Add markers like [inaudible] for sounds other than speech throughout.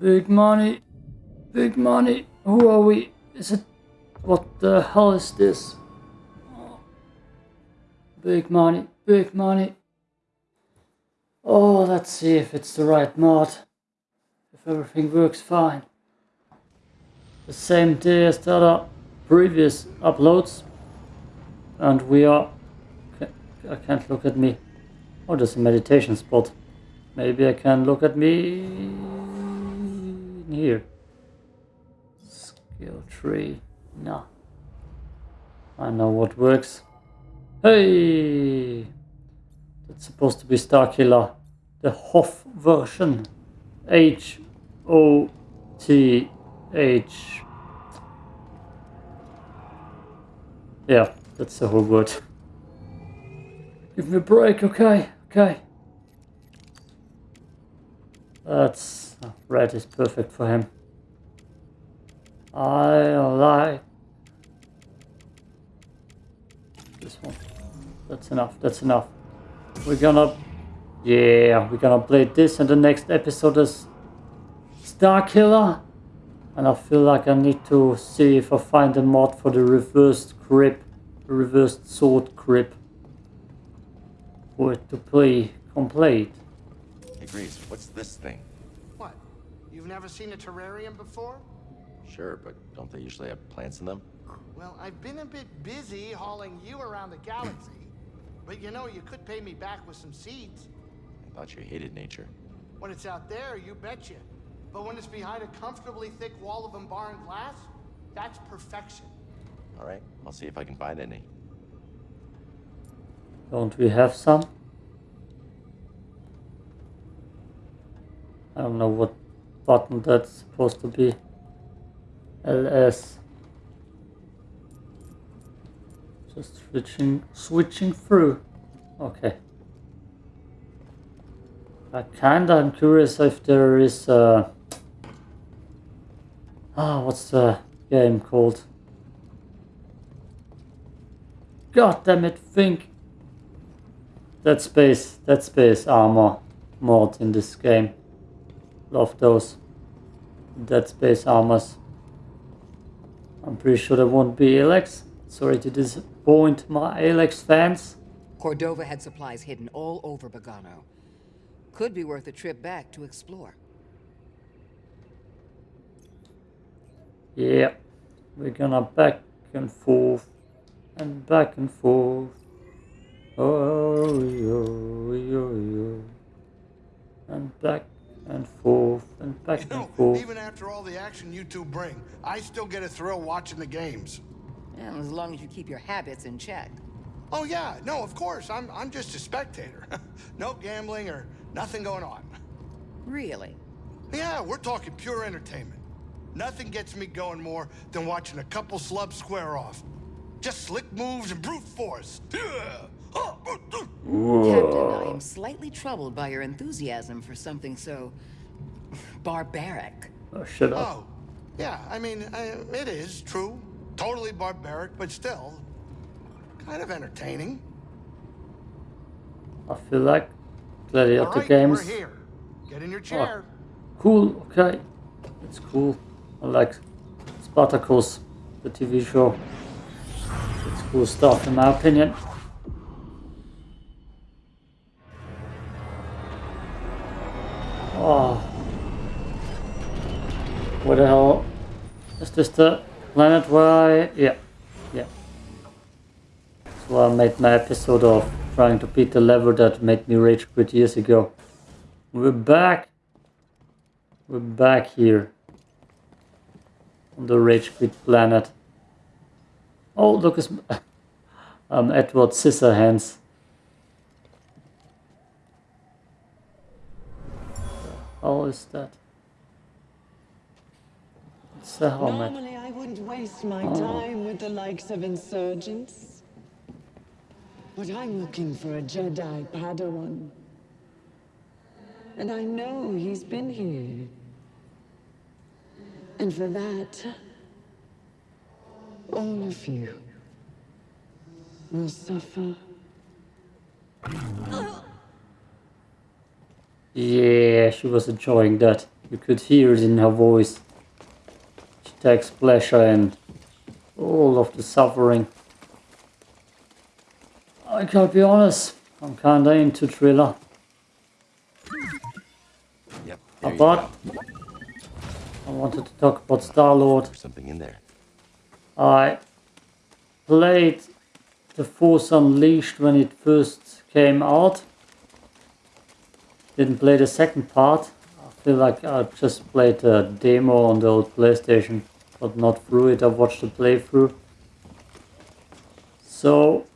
Big money. Big money. Who are we? Is it... What the hell is this? Oh. Big money. Big money. Oh, let's see if it's the right mod. If everything works fine. The same day as the other previous uploads. And we are... I can't look at me. Oh, there's a meditation spot. Maybe I can look at me here. Skill tree. No. I know what works. Hey! That's supposed to be Starkiller. The Hoff version. H O T H. Yeah, that's the whole word. Give me a break, okay? Okay. That's... Oh, red is perfect for him. I like... This one. That's enough, that's enough. We're gonna... Yeah, we're gonna play this and the next episode is Star Killer. And I feel like I need to see if I find a mod for the reversed grip. Reversed sword grip. For it to play complete. Hey, Greez, what's this thing? What? You've never seen a terrarium before? Sure, but don't they usually have plants in them? Well, I've been a bit busy hauling you around the galaxy. But you know, you could pay me back with some seeds. I thought you hated nature. When it's out there, you betcha. But when it's behind a comfortably thick wall of embarring glass, that's perfection. All right, I'll see if I can find any. Don't we have some? I don't know what button that's supposed to be. LS. Just switching switching through. Okay. I kinda am curious if there is uh Ah, what's the game called? God damn it, think Dead Space, Dead Space armor mod in this game. Love those Dead Space armors. I'm pretty sure there won't be Alex. Sorry to disappoint my Alex fans. Cordova had supplies hidden all over Bogano. Could be worth a trip back to explore. Yeah, we're gonna back and forth and back and forth. Oh, yo, yo, yo. And back and forth and back You know, and forth. even after all the action you two bring, I still get a thrill watching the games. And as long as you keep your habits in check. Oh yeah, no, of course. I'm I'm just a spectator. [laughs] no gambling or nothing going on. Really? Yeah, we're talking pure entertainment. Nothing gets me going more than watching a couple slubs square off. Just slick moves and brute force. Captain, I am slightly troubled by your enthusiasm for something so... barbaric. Oh, shut up. Oh, yeah, I mean, I, it is true. Totally barbaric, but still kind of entertaining. I feel like Gladiator All right, games. we're here. Get in your oh, chair. Cool, okay. It's cool. I like Spartacus, the TV show. It's cool stuff in my opinion. Where the hell? Is this the planet where I... Yeah. Yeah. Where I made my episode of trying to beat the level that made me rage quit years ago. We're back. We're back here. On the rage quit planet. Oh, look, it's um, [laughs] Edward Scissorhands. How is that? It's a helmet. Normally, I wouldn't waste my oh. time with the likes of insurgents. But I'm looking for a Jedi Padawan. And I know he's been here. And for that, all of you will suffer. Yeah, she was enjoying that. You could hear it in her voice. Takes pleasure in all of the suffering. I gotta be honest, I'm kinda into thriller. Yep. But. I wanted to talk about Star Lord. There's something in there. I played The Force Unleashed when it first came out. Didn't play the second part. I feel like I just played the demo on the old PlayStation, but not through it. I watched the playthrough. So,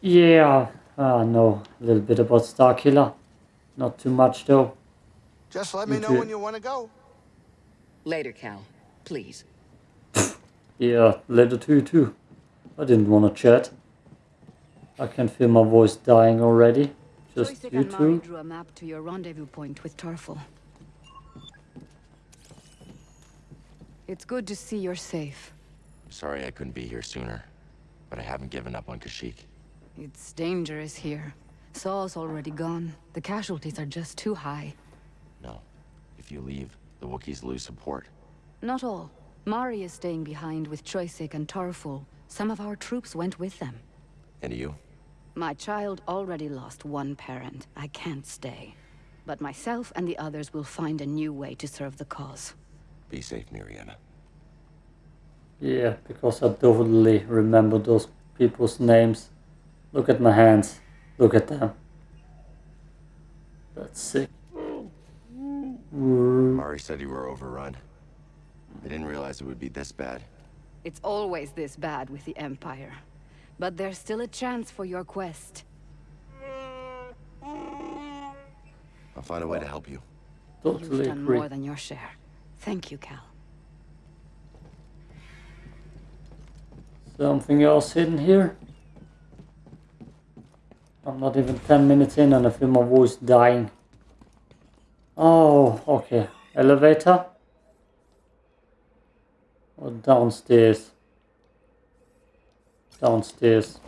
yeah, I know a little bit about Starkiller. Not too much though. Just let me You know when you want to go. Later, Cal. Please. [laughs] Yeah, later to you too. I didn't want to chat. I can feel my voice dying already. Just Choyssyk you and Mari two. drew a map to your rendezvous point with Tarfful. It's good to see you're safe. I'm sorry I couldn't be here sooner, but I haven't given up on Kashyyyk. It's dangerous here. Saw's already gone. The casualties are just too high. No. If you leave, the Wookiees lose support. Not all. Mari is staying behind with Choyssyk and Tarfful. Some of our troops went with them. And you? My child already lost one parent. I can't stay. But myself and the others will find a new way to serve the cause. Be safe, Miriana. Yeah, because I totally remember those people's names. Look at my hands. Look at them. That's sick. Mari said you were overrun. I didn't realize it would be this bad. It's always this bad with the Empire. But there's still a chance for your quest. I'll find a way to help you. Totally You've Totally done agree. more than your share. Thank you, Cal. Something else hidden here? I'm not even 10 minutes in and I feel my voice dying. Oh, okay. Elevator? Or downstairs? Downstairs.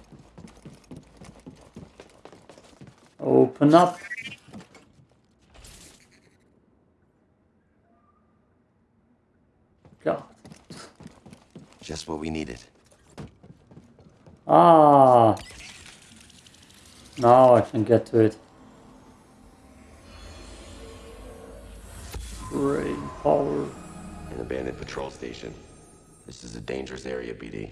Open up. God. Just what we needed. Ah. Now I can get to it. Brain power. An abandoned patrol station. This is a dangerous area, BD.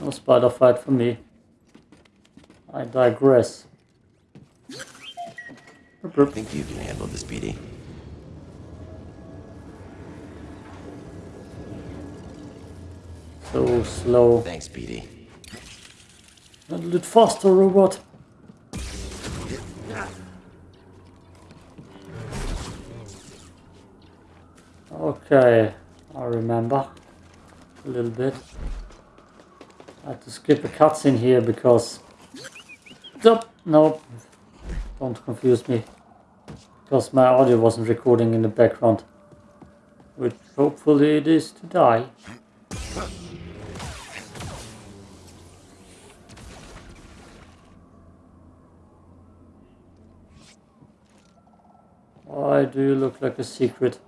No spider fight for me. I digress. I think you can handle this, BD. So slow. Thanks, BD. A little bit faster, robot. Okay, I remember a little bit. I had to skip a cutscene here because. Nope, nope. Don't confuse me. Because my audio wasn't recording in the background. Which hopefully it is to die. Why do you look like a secret?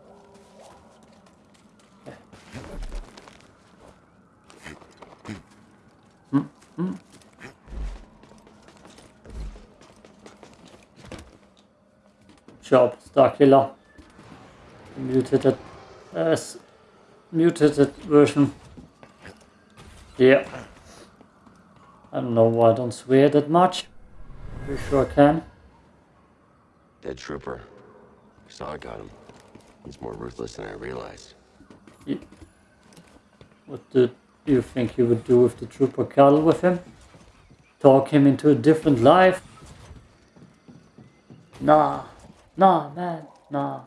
Hmm, hmm. Job, Starkiller. Yes. Muted it version. Yeah. I don't know why I don't swear that much. Pretty sure I can. Dead trooper. Saw I got him. He's more ruthless than I realized. What do you think he would do if the trooper cuddle with him? Talk him into a different life? Nah, nah, man, nah.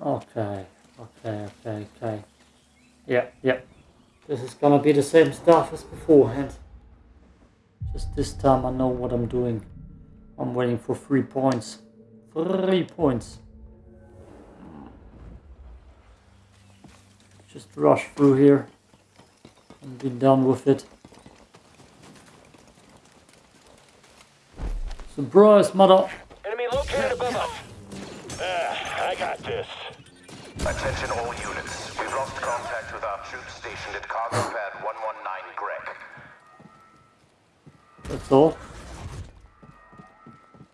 Okay, okay, okay, okay. Yeah, yeah. This is gonna be the same stuff as beforehand. Just this time I know what I'm doing. I'm waiting for three points. Three points. Just rush through here and be done with it. Surprise, mother! Enemy located above us. Ah, I got this. Attention all units. We've lost contact with our troops stationed at Cargo Pad 119 Greg. That's all.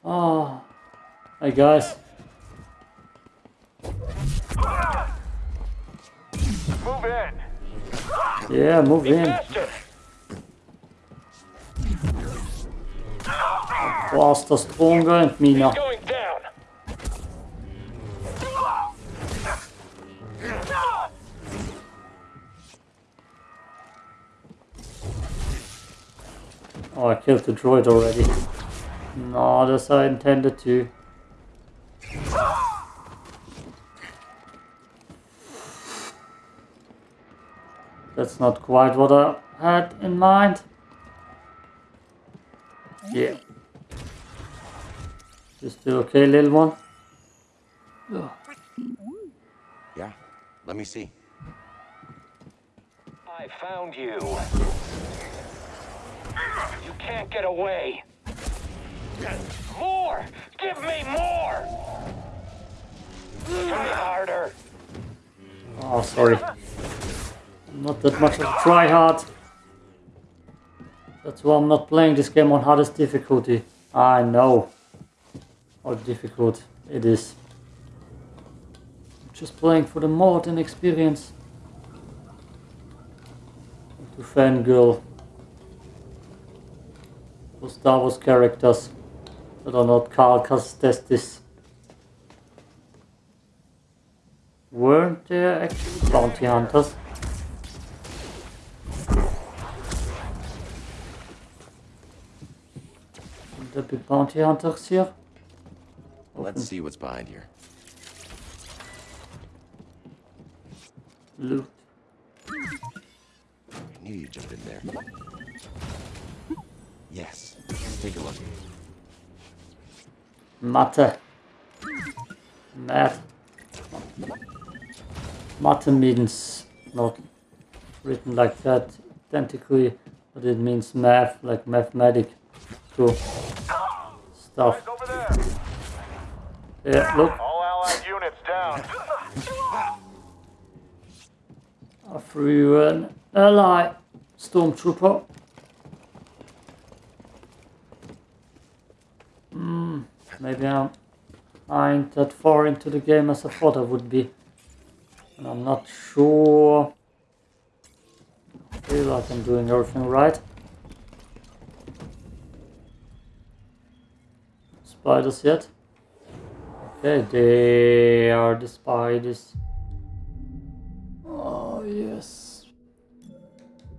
Ah. Hey guys. Move in. Yeah, move Be in. faster. Faster, stronger and meaner. Oh, I killed the droid already. Not as I intended to. That's not quite what I had in mind. Yeah. You still okay, little one? Yeah, let me see. I found you. You can't get away. More! Give me more! Try harder. Oh, sorry. Not that much of a try hard. That's why I'm not playing this game on hardest difficulty. I know how difficult it is. Just playing for the mod and experience. To fangirl for Star Wars characters that are not Cal Kestis. Weren't there actually bounty hunters? Would there be bounty hunters here? Let's see what's behind here. Loot. I knew you'd jump in there. Yes. Let's take a look. Mathe. Math. Mathe means not written like that identically, but it means math, like mathematic. Cool. Stuff. Yeah, look. All allied units down. I threw an ally stormtrooper. Hmm, maybe I'm, I ain't that far into the game as I thought I would be. And I'm not sure. I feel like I'm doing everything right. Spiders yet? Okay, they are the spiders. Oh yes.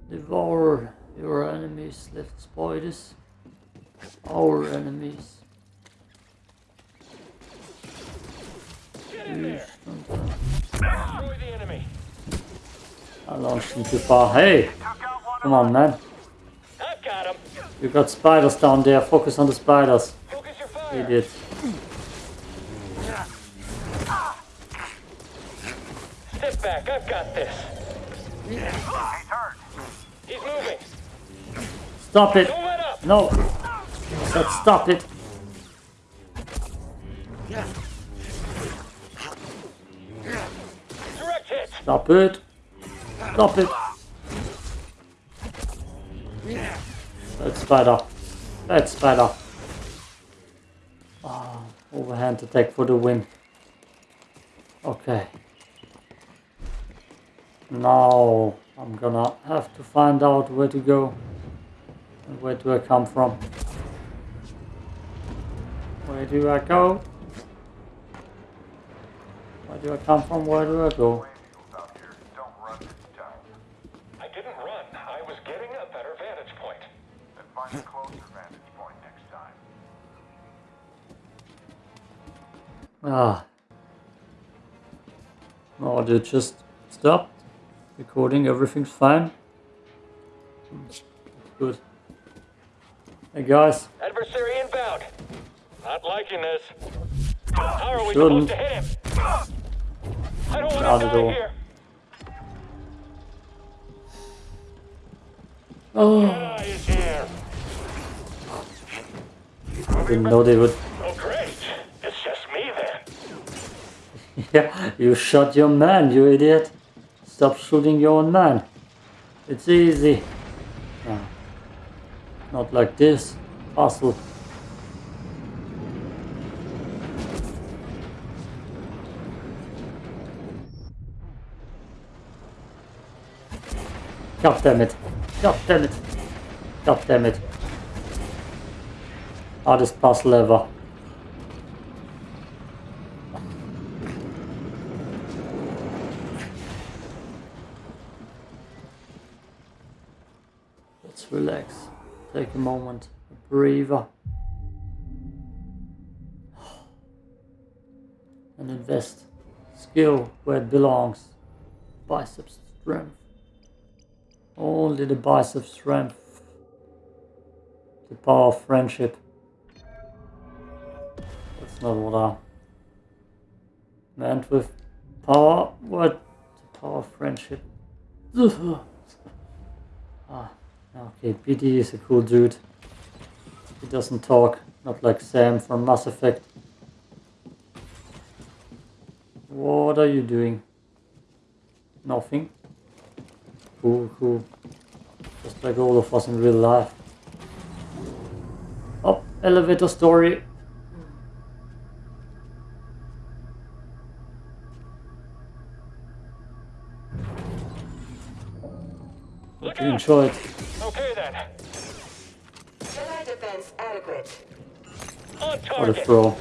Devour your enemies, left spiders. Our enemies. Get in there. Destroy the enemy. I launched him too far. Hey! Come on man. I've got him. You got spiders down there. Focus on the spiders. Focus your fire. Idiot. Step back. I've got this. He's moving. Stop it! No! Said stop it! Stop it! Stop it! Bad spider. Bad spider. Oh, overhand attack for the win. Okay. Now I'm gonna have to find out where to go. And where do I come from? Where do I go? Where do I come from? Where do I go? I didn't run. I was getting a better vantage point. Then find a closer vantage point next time. Ah. No, they just stopped recording. Everything's fine. Good. Hey guys, Adversary inbound. Not liking this. How are we Shouldn't. supposed to hit him? I don't want to die here. oh, here. didn't know they would. Oh, great. It's just me then. [laughs] Yeah, you shot your man, you idiot. Stop shooting your own man. It's easy. Not like this. Hustle. God damn it. God damn it. God damn it. Hardest puzzle ever. Let's relax. Take a moment. A breather. And invest skill where it belongs. Biceps strength. Only the bicep strength. The power of friendship. That's not what I meant with power. What? The power of friendship. [laughs] ah, okay, BD is a cool dude. He doesn't talk, not like Sam from Mass Effect. What are you doing? Nothing. Cool, cool. Just like all of us in real life. Oh, elevator story. Look You out. enjoyed. Okay then. Jedi defense adequate. On What a target. throw.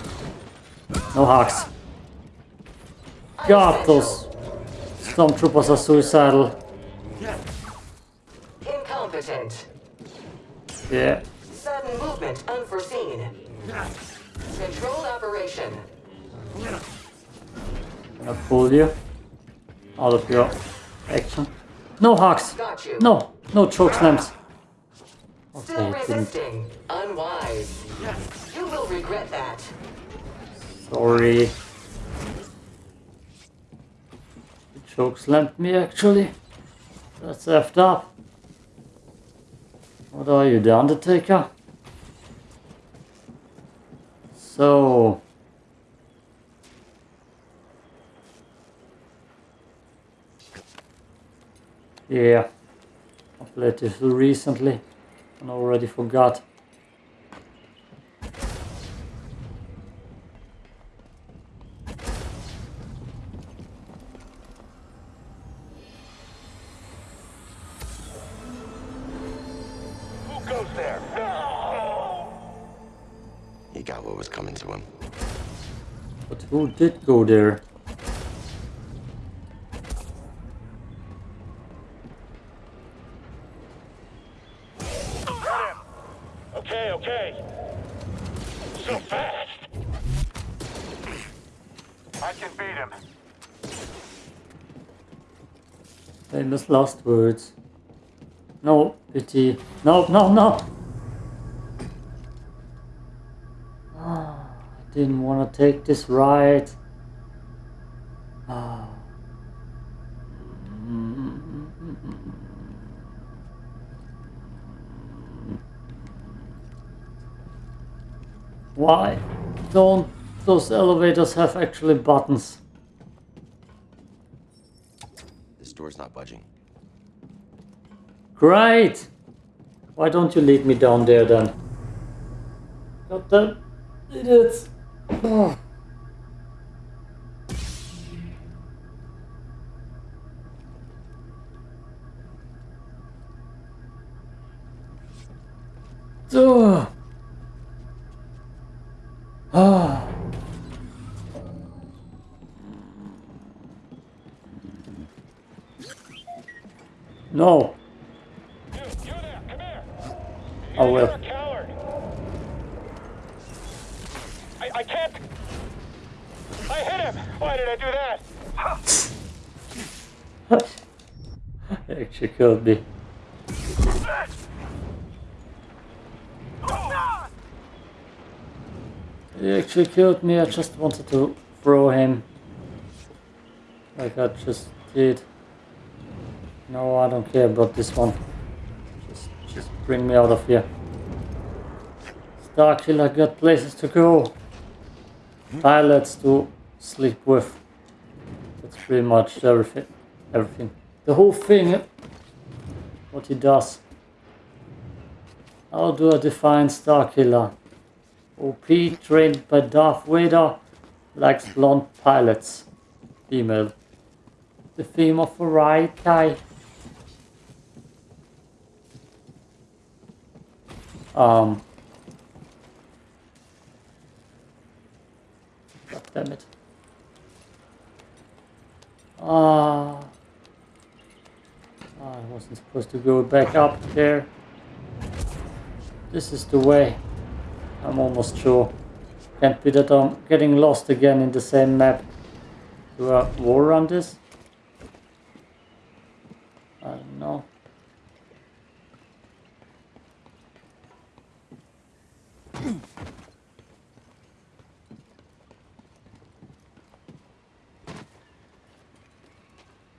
No hacks. God, those stormtroopers are suicidal. Incompetent. Yeah. Sudden movement unforeseen. Controlled operation. I'm Gonna pull you out of your action. No hawks. Got you. No, no choke slams. Still Okay, it resisting. Unwise. You will regret that. Sorry. It choke slammed me actually. That's effed up. What are you, the Undertaker? So. Yeah. I played this recently and already forgot. Who goes there? No! He got what was coming to him. But who did go there? Okay, okay. So fast. I can beat him. Last words. No, pity. No, no, no! Ah, I didn't want to take this ride. Ah. Why don't those elevators have actually buttons? This door's not budging. Great! Why don't you lead me down there then? God damn idiots! Oh. Ugh. Ah. No. You, you there, come here. I You're will. a coward. I, I can't. I hit him. Why did I do that? Actually killed me. He actually killed me, I just wanted to throw him. Like I just did. No, I don't care about this one. Just, just bring me out of here. Starkiller got places to go. Pilots to sleep with. That's pretty much everything. Everything. The whole thing. What he does. How do I define Starkiller? OP trained by Darth Vader likes blonde pilots. Female. The theme of variety. Um. God damn it. Ah. Oh, I wasn't supposed to go back up there. This is the way. I'm almost sure. Can't be that I'm getting lost again in the same map. Do I war run this? I don't know.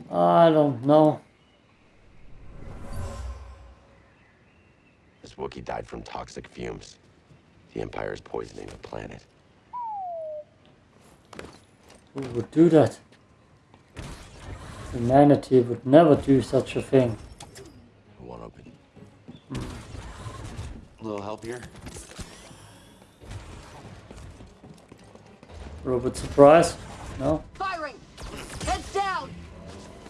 I don't know. This Wookiee died from toxic fumes. The Empire is poisoning the planet. Who would do that? Humanity would never do such a thing. Who won't open? A little help here? Robot surprise? No? Firing! Heads down!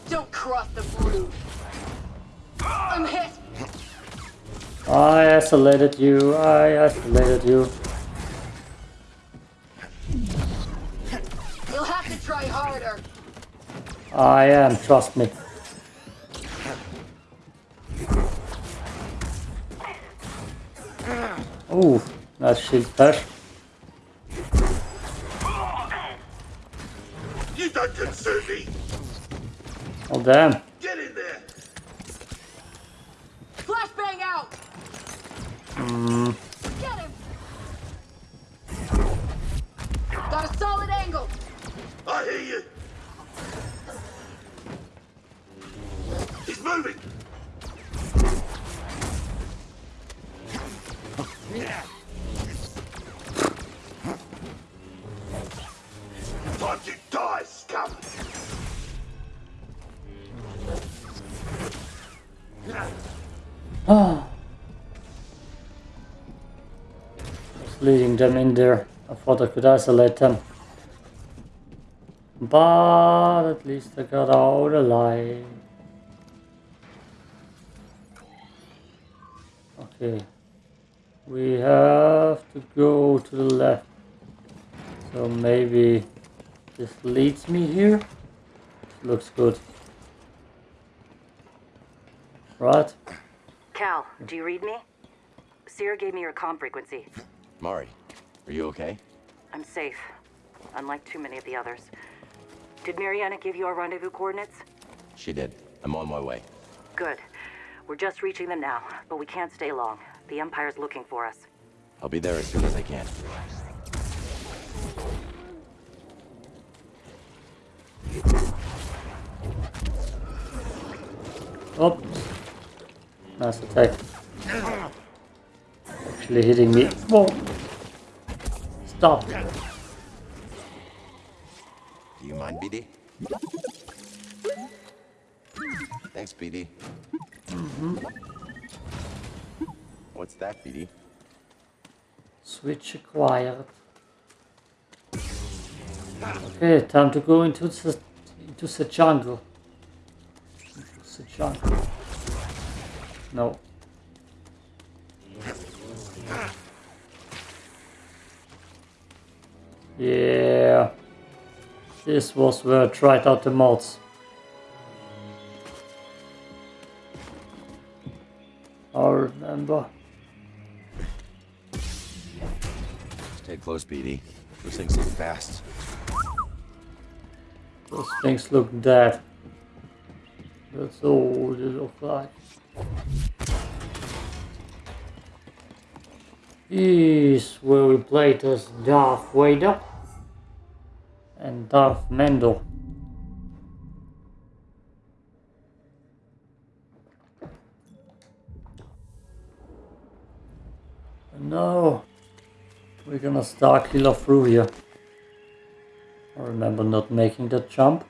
Don't cross the brood! I'm hit! I isolated you, I isolated you. You'll have to try harder! I am, trust me. Ooh, nice shield bash. You don't concern me. Oh damn. Mm. Leading them in there. I thought I could isolate them. But at least I got out alive. Okay. We have to go to the left. So maybe this leads me here. Looks good. Right? Cal, do you read me? Cere gave me your comm frequency. Mari, are you okay? I'm safe, unlike too many of the others. Did Mariana give you our rendezvous coordinates? She did. I'm on my way. Good. We're just reaching them now, but we can't stay long. The Empire's looking for us. I'll be there as soon as I can. Oh, nice attack. Actually hitting me. Whoa! Stop. Do you mind, BD? Thanks, BD. Mm-hmm. What's that, BD? Switch acquired. Okay, time to go into the into the jungle. Into the jungle. No. Yeah. This was where I tried out the mods. I remember. Stay close, BD. Those things look fast. Those things look dead. That's all they look Is where we played as Darth Vader and Darth Mendel. No. We're gonna star killer through here. I remember not making that jump.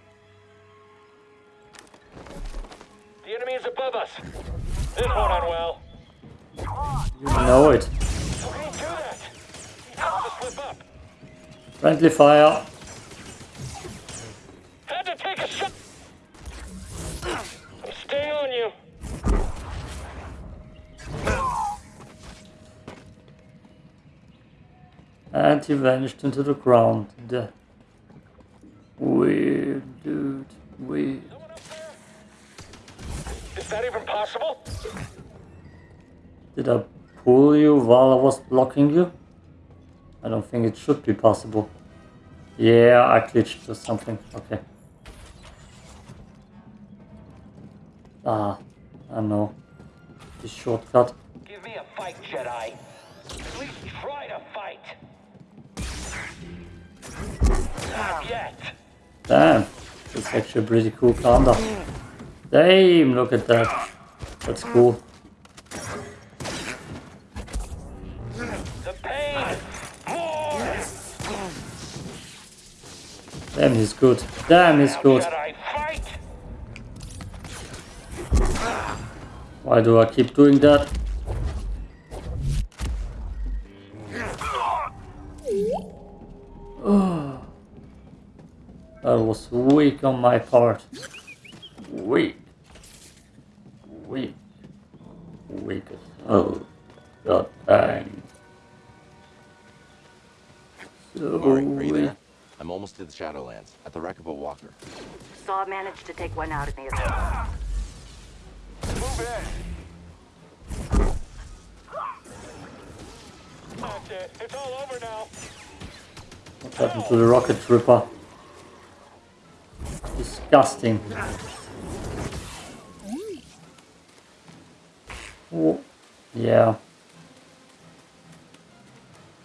The enemy is above us. This won't end well. You know it. Friendly fire. Had to take a shot. I'm staying on you. And he vanished into the ground. The weird dude. Weird. Someone up there? Is that even possible? Did I pull you while I was blocking you? I don't think it should be possible. Yeah, I glitched or something. Okay. Ah, I know. This shortcut. Give me a fight, Jedi. At least try to fight. Not yet. Damn, that's actually a pretty cool counter. Damn, look at that. That's cool. Damn, he's good. Damn, he's good. Why do I keep doing that? Oh. That was weak on my part. Weak. Weak. Weak as Shadowlands, at the wreck of a walker. Saw managed to take one out in the assault. Move in. That's it. It's all over now. What happened to the rocket trooper? Disgusting. Oh, yeah.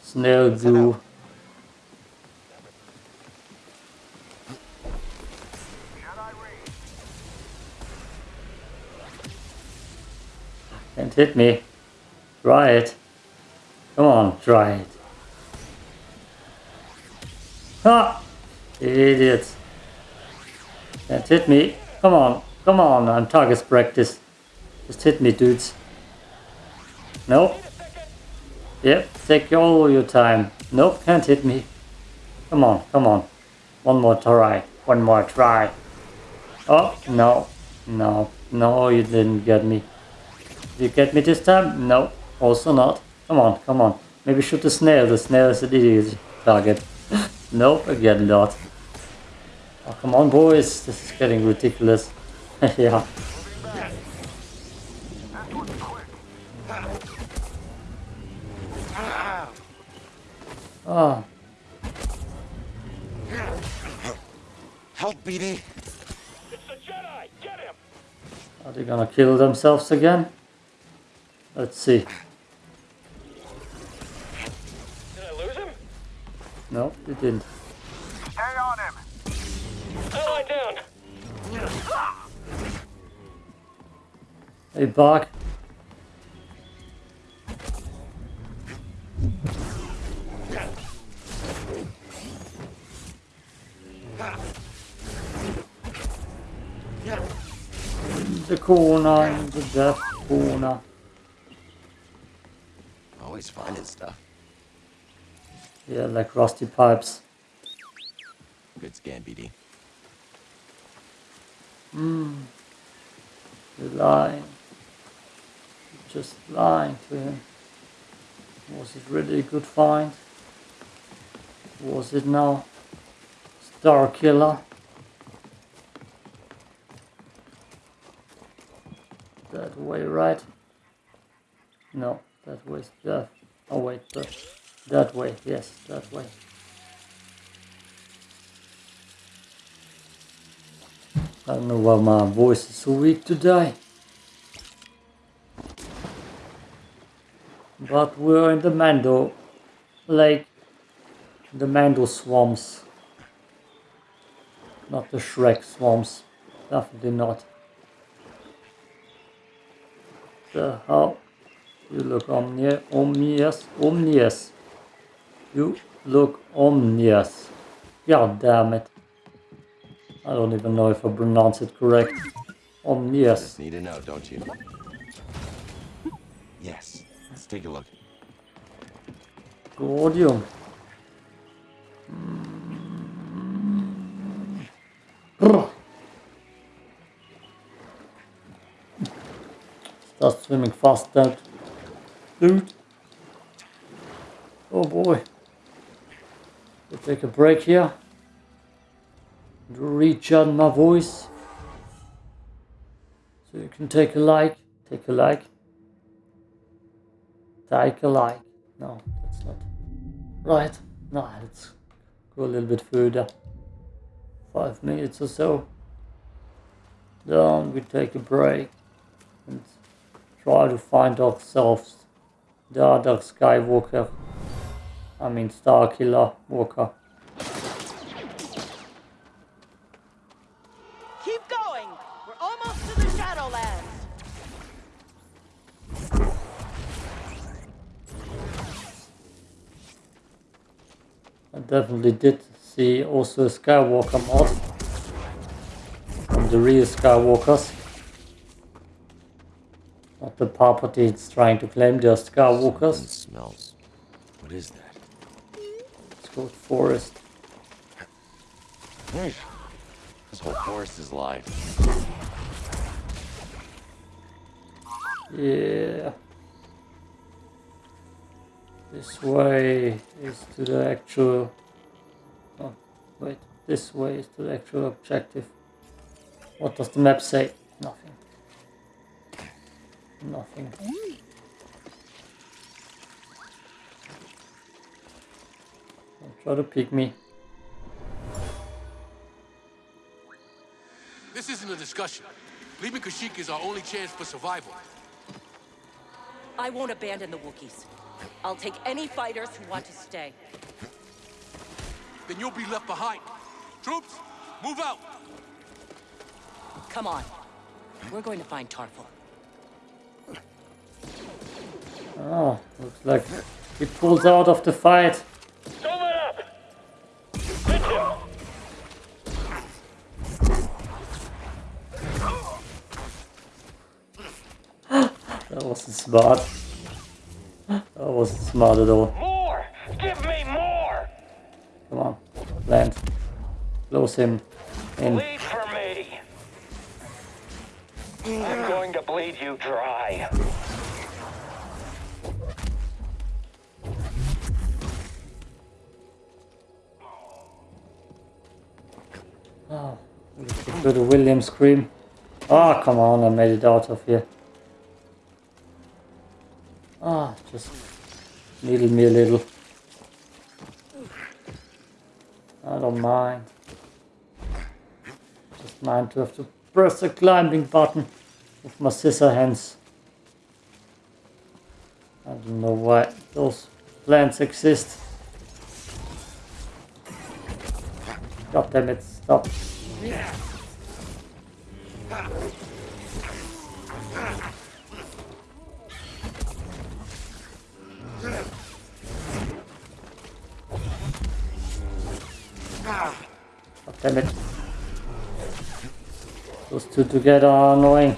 Snail goo. Can't hit me. Try it. Come on, try it. Ah! Idiots. Can't hit me. Come on, come on, I'm target practice. Just hit me, dudes. Nope. Yep, take all your time. Nope, can't hit me. Come on, come on. One more try. One more try. Oh, no. No. No, you didn't get me. Did you get me this time? No. Also not. Come on, come on. Maybe shoot the snail. The snail is an easy target. [laughs] nope, again not. Oh, come on, boys. This is getting ridiculous. [laughs] yeah. Oh, Help, BD! It's the Jedi. Get him. are they gonna kill themselves again? Let's see. Did I lose him? No, they didn't. Stay on him. Ally down. Hey, Bach. The corner, the death corner. Always finding stuff. Yeah, like rusty pipes. Good scan, BD. Hmm. You're lying. You're just lying to him. Was it really a good find? Was it now? Star Killer? That way, right? No, that way death. Oh wait, that, that way, yes, that way. I don't know why my voice is so weak today. But we're in the Mando Lake, the Mando swamps. Not the Shrek swamps. Definitely not. The hell? You look omni ominous, ominous. You look ominous. God damn it. I don't even know if I pronounce it correct. Omnious. Just need to know, don't you? Yes. Let's take a look. Gordium. Brr. Hmm. Start swimming fast, dude. Oh boy. We'll take a break here. Recharge my voice. So you can take a like. Take a like. Take a like. No, that's not. Right. No, let's go a little bit further. Five minutes or so. Then we take a break and try to find ourselves the other Skywalker. I mean Star Killer Walker. Keep going! We're almost to the Shadowlands! I definitely did see also a Skywalker mod from the real Skywalkers. Not property Palpatine's trying to claim they're It Skywalkers. smells. What is that? It's called Forest. This whole forest is alive. Yeah. This way is to the actual... Oh, wait. This way is to the actual objective. What does the map say? Nothing. Nothing. Don't try to pick me. This isn't a discussion. Leaving Kashyyyk is our only chance for survival. I won't abandon the Wookiees. I'll take any fighters who want to stay. Then you'll be left behind. Troops, move out! Come on. We're going to find Tarfful. Oh, looks like he pulls out of the fight. Don't let up! Hit him! That wasn't smart. That wasn't smart at all. More! Give me more! Come on, land. Close him in. Bleed for me! I'm going to bleed you dry. Oh, to Wilhelm scream. Oh, come on, I made it out of here. Ah, just needle me a little. I don't mind. Just mind to have to press the climbing button with my scissor hands. I don't know why those plants exist. God damn it, stop. Damn it. Those two together are annoying.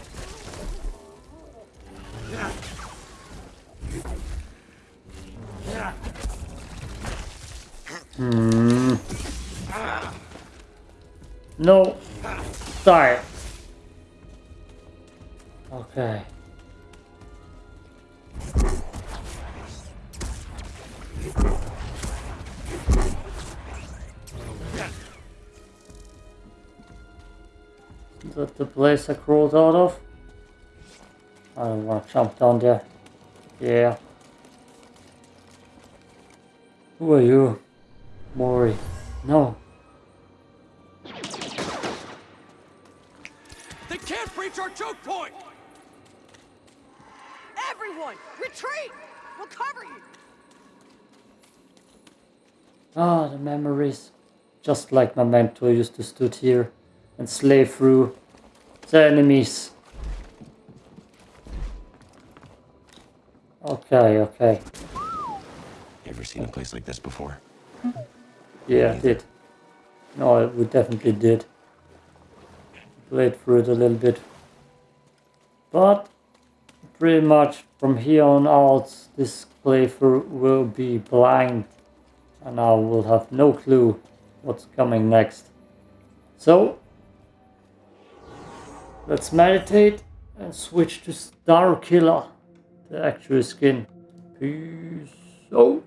No. Sorry. Okay. Is that the place I crawled out of? I don't want to jump down there. Yeah. Who are you? Mori. No. They can't breach our choke point! Everyone, retreat! We'll cover you! Ah, the memories. Just like my mentor used to stood here and slay through the enemies. Okay, okay. Here ever seen a place like this before? Yeah, I did. No, we definitely did. Played through it a little bit. But pretty much from here on out, this playthrough will be blind. And I will have no clue what's coming next. So, let's meditate and switch to Star Killer, the actual skin. Peace out.